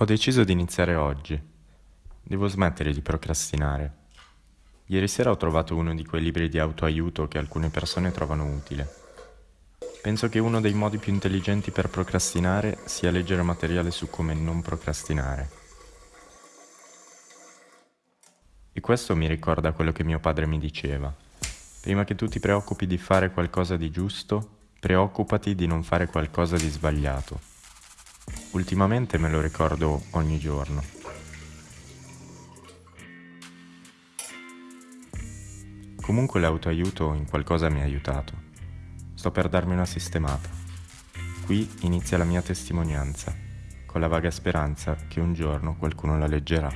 Ho deciso di iniziare oggi. Devo smettere di procrastinare. Ieri sera ho trovato uno di quei libri di autoaiuto che alcune persone trovano utile. Penso che uno dei modi più intelligenti per procrastinare sia leggere materiale su come non procrastinare. E questo mi ricorda quello che mio padre mi diceva. Prima che tu ti preoccupi di fare qualcosa di giusto, preoccupati di non fare qualcosa di sbagliato. Ultimamente me lo ricordo ogni giorno. Comunque l'autoaiuto in qualcosa mi ha aiutato. Sto per darmi una sistemata. Qui inizia la mia testimonianza, con la vaga speranza che un giorno qualcuno la leggerà.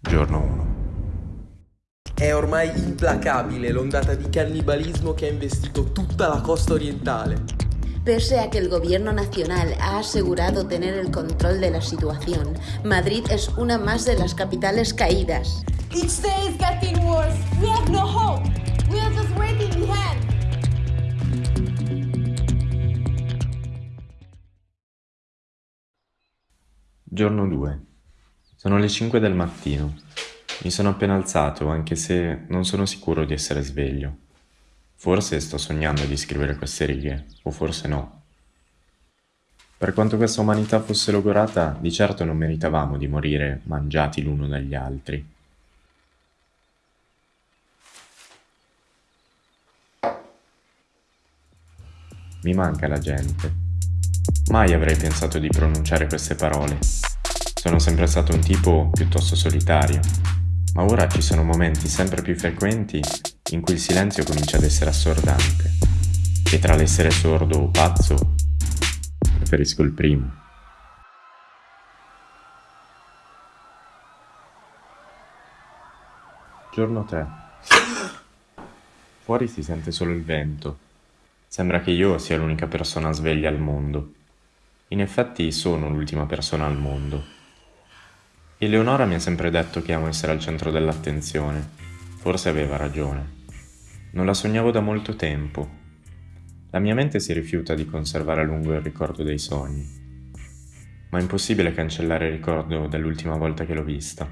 Giorno 1. È ormai implacabile l'ondata di cannibalismo che ha investito tutta la costa orientale. Pese a que el gobierno nacional ha asegurado tener el control de la situación, Madrid es una más de las capitales caídas. Each day is getting worse. We have no hope. We are just waiting behind. Giorno 2. Sono le 5 del mattino. Mi sono appena alzato, anche se non sono sicuro di essere sveglio. Forse sto sognando di scrivere queste righe, o forse no. Per quanto questa umanità fosse logorata, di certo non meritavamo di morire mangiati l'uno dagli altri. Mi manca la gente. Mai avrei pensato di pronunciare queste parole. Sono sempre stato un tipo piuttosto solitario, ma ora ci sono momenti sempre più frequenti in cui il silenzio comincia ad essere assordante. E tra l'essere sordo o pazzo, preferisco il primo. Giorno 3. Fuori si sente solo il vento. Sembra che io sia l'unica persona sveglia al mondo. In effetti sono l'ultima persona al mondo. Eleonora mi ha sempre detto che amo essere al centro dell'attenzione. Forse aveva ragione. Non la sognavo da molto tempo. La mia mente si rifiuta di conservare a lungo il ricordo dei sogni. Ma è impossibile cancellare il ricordo dell'ultima volta che l'ho vista,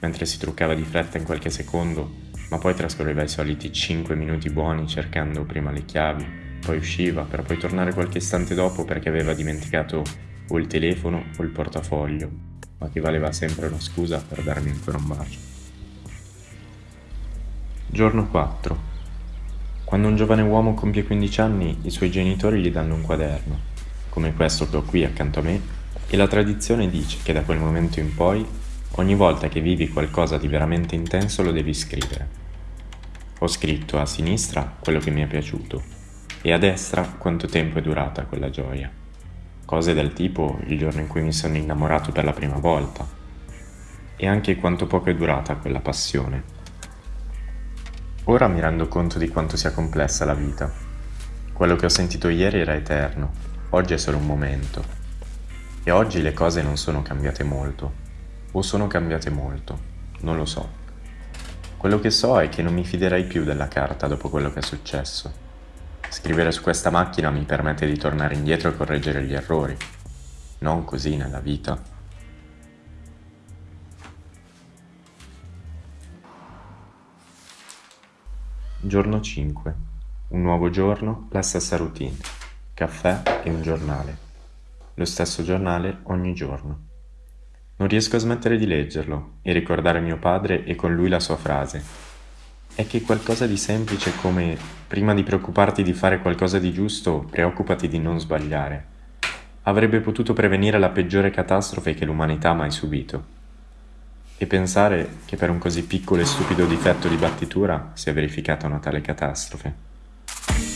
mentre si truccava di fretta in qualche secondo, ma poi trascorreva i soliti 5 minuti buoni cercando prima le chiavi, poi usciva per poi tornare qualche istante dopo perché aveva dimenticato o il telefono o il portafoglio ma che valeva sempre una scusa per darmi ancora un bacio. Giorno 4. Quando un giovane uomo compie 15 anni, i suoi genitori gli danno un quaderno, come questo che ho qui accanto a me, e la tradizione dice che da quel momento in poi, ogni volta che vivi qualcosa di veramente intenso lo devi scrivere. Ho scritto a sinistra quello che mi è piaciuto e a destra quanto tempo è durata quella gioia. Cose del tipo il giorno in cui mi sono innamorato per la prima volta. E anche quanto poco è durata quella passione. Ora mi rendo conto di quanto sia complessa la vita. Quello che ho sentito ieri era eterno, oggi è solo un momento. E oggi le cose non sono cambiate molto. O sono cambiate molto, non lo so. Quello che so è che non mi fiderei più della carta dopo quello che è successo. Scrivere su questa macchina mi permette di tornare indietro e correggere gli errori. Non così nella vita. Giorno 5. Un nuovo giorno, la stessa routine. Caffè e un giornale. Lo stesso giornale ogni giorno. Non riesco a smettere di leggerlo e ricordare mio padre e con lui la sua frase è che qualcosa di semplice come prima di preoccuparti di fare qualcosa di giusto, preoccupati di non sbagliare. Avrebbe potuto prevenire la peggiore catastrofe che l'umanità ha mai subito. E pensare che per un così piccolo e stupido difetto di battitura sia verificata una tale catastrofe.